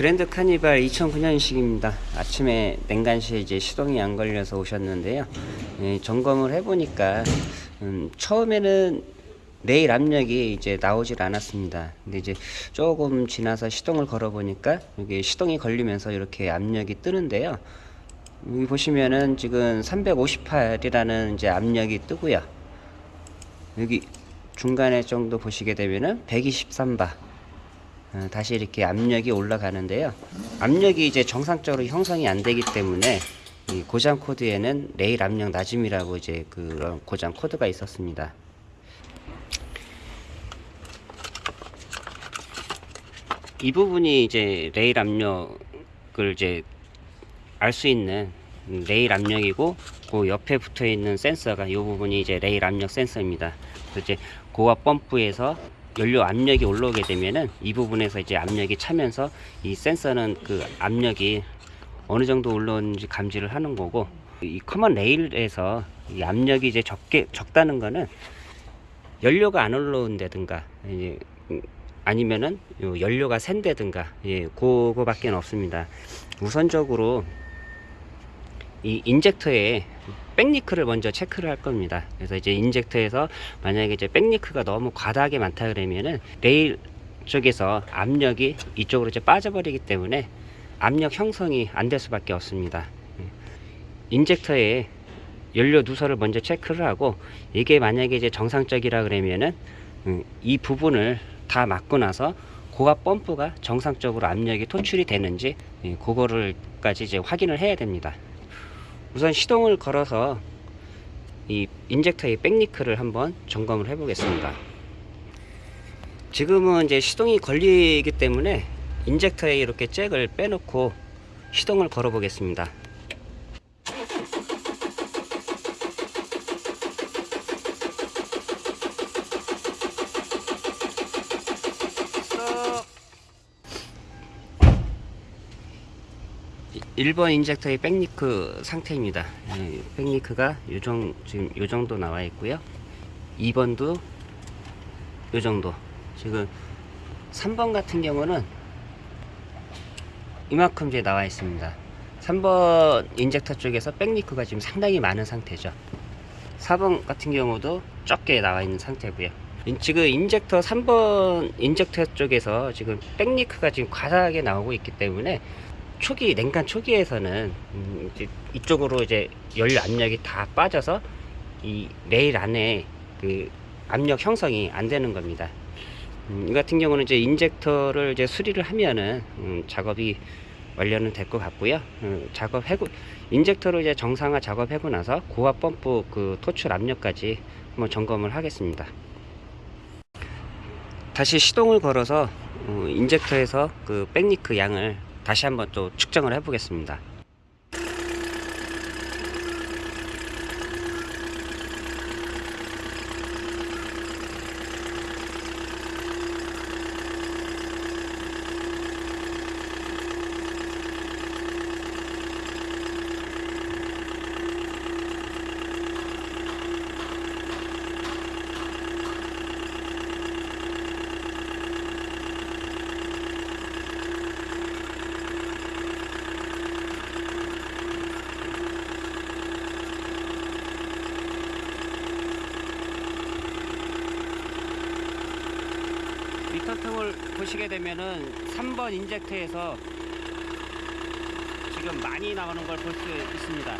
그랜드 카니발 2009년식입니다. 아침에 냉간시에 이제 시동이 안 걸려서 오셨는데요. 예, 점검을 해보니까 음, 처음에는 레일 압력이 이제 나오질 않았습니다. 근데 이제 조금 지나서 시동을 걸어 보니까 여기 시동이 걸리면서 이렇게 압력이 뜨는데요. 여기 보시면은 지금 358이라는 이제 압력이 뜨고요. 여기 중간에 정도 보시게 되면은 123바 어, 다시 이렇게 압력이 올라가는데요. 압력이 이제 정상적으로 형성이 안 되기 때문에 이 고장 코드에는 레일 압력 낮음이라고 이제 그런 고장 코드가 있었습니다. 이 부분이 이제 레일 압력을 이제 알 수 있는 레일 압력이고 그 옆에 붙어 있는 센서가 이 부분이 이제 레일 압력 센서입니다. 이제 고압 펌프에서 연료 압력이 올라오게 되면은 이 부분에서 이제 압력이 차면서 이 센서는 그 압력이 어느 정도 올라오는지 감지를 하는 거고 이 common rail에서 이 압력이 이제 적게 적다는 거는 연료가 안 올라온다든가 음, 아니면은 요 연료가 샌다든가 예 그거밖에 없습니다. 우선적으로 이 인젝터에 back leak를 먼저 체크를 할 겁니다 그래서 이제 인젝터에서 만약에 이제 back leak가 너무 과다하게 많다 그러면은 레일 쪽에서 압력이 이쪽으로 이제 빠져버리기 때문에 압력 형성이 안 될 수밖에 없습니다 예. 인젝터에 연료 누설을 먼저 체크를 하고 이게 만약에 이제 정상적이라 그러면은 음, 이 부분을 다 막고 나서 고압 펌프가 정상적으로 압력이 토출이 되는지 예, 그거를까지 이제 확인을 해야 됩니다. 우선 시동을 걸어서 이 인젝터의 back leak를 한번 점검을 해 보겠습니다. 지금은 이제 시동이 걸리기 때문에 인젝터에 이렇게 잭을 빼놓고 시동을 걸어 보겠습니다. 1번 인젝터의 back leak 상태입니다. 예, back leak가 요정, 지금 요 정도 나와 있고요. 2번도 요 정도. 지금 3번 같은 경우는 이만큼 이제 나와 있습니다. 3번 인젝터 쪽에서 back leak가 지금 상당히 많은 상태죠. 4번 같은 경우도 적게 나와 있는 상태고요. 인- 지금 인젝터 3번 인젝터 쪽에서 지금 back leak가 지금 과다하게 나오고 있기 때문에 초기 냉간 초기에서는 음, 이제 이쪽으로 이제 연료 압력이 다 빠져서 이 레일 안에 그 압력 형성이 안 되는 겁니다. 음, 이 같은 경우는 이제 인젝터를 이제 수리를 하면은 음, 작업이 완료는 될 것 같고요. 음, 작업하고 인젝터를 이제 정상화 작업하고 나서 고압 펌프 그 토출 압력까지 한번 점검을 하겠습니다. 다시 시동을 걸어서 어, 인젝터에서 그 백니크 양을 다시 한번 또 측정을 해 보겠습니다. 미터통을 보시게 되면은 3번 인젝터에서 지금 많이 나오는 걸 볼 수 있습니다.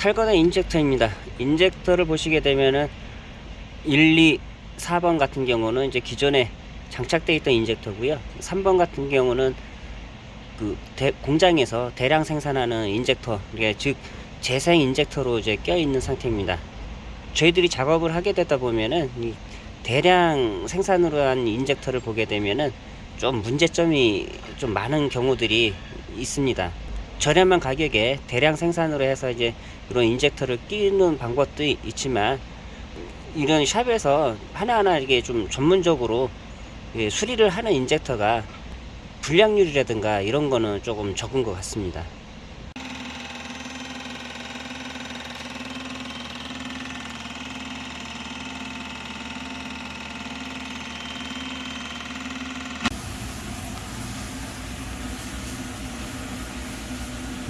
탈거된 인젝터입니다. 인젝터를 보시게 되면은 1, 2, 4번 같은 경우는 이제 기존에 장착되어 있던 인젝터고요. 3번 같은 경우는 그 대- 공장에서 대량 생산하는 인젝터, 즉 재생 인젝터로 이제 껴 있는 상태입니다. 저희들이 작업을 하게 되다 보면은 이 대량 생산으로 한 인젝터를 보게 되면은 좀 문제점이 좀 많은 경우들이 있습니다. 저렴한 가격에 대량 생산으로 해서 이제 이런 인젝터를 끼는 방법도 이- 있지만 이런 샵에서 하나하나 이게 좀 전문적으로 예, 수리를 하는 인젝터가 불량률이라든가 이런 거는 조금 적은 것 같습니다.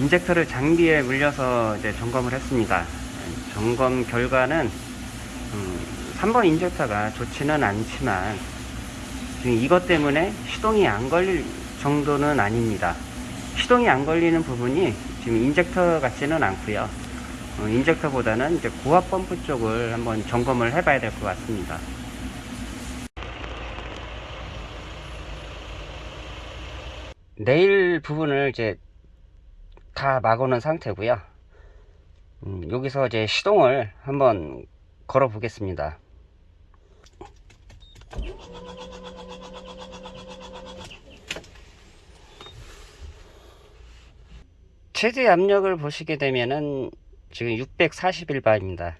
인젝터를 장비에 물려서 이제 점검을 했습니다. 점검 결과는 음, 3번 인젝터가 좋지는 않지만 지금 이것 때문에 시동이 안 걸릴 정도는 아닙니다. 시동이 안 걸리는 부분이 지금 인젝터 같지는 않고요. 어, 인젝터보다는 이제 고압 펌프 쪽을 한번 점검을 해봐야 될 것 같습니다. 레일 부분을 이제 다 막아놓은 상태고요. 음, 여기서 이제 시동을 한번 걸어 보겠습니다. 최대 압력을 보시게 되면은 지금 641바입니다.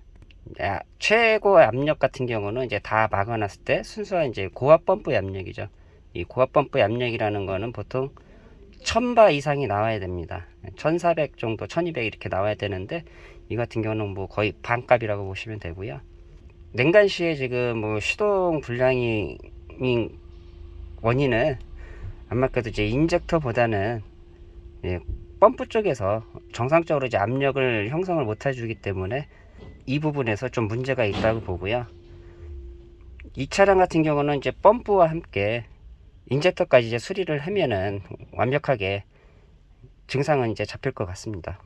최고 압력 같은 경우는 이제 다 막아놨을 때 순수한 이제 고압 펌프 압력이죠. 이 고압 펌프 압력이라는 거는 보통 1000바 이상이 나와야 됩니다. 1400 정도, 1200 이렇게 나와야 되는데 이 같은 경우는 뭐 거의 반값이라고 보시면 되고요. 냉간 시에 지금 뭐 시동 불량이 원인은 아마 그래도 이제 인젝터 보다는 예, 펌프 쪽에서 정상적으로 이제 압력을 형성을 못 해주기 때문에 이 부분에서 좀 문제가 있다고 보고요. 이 차량 같은 경우는 이제 펌프와 함께 인젝터까지 이제 수리를 하면은 완벽하게 증상은 이제 잡힐 것 같습니다.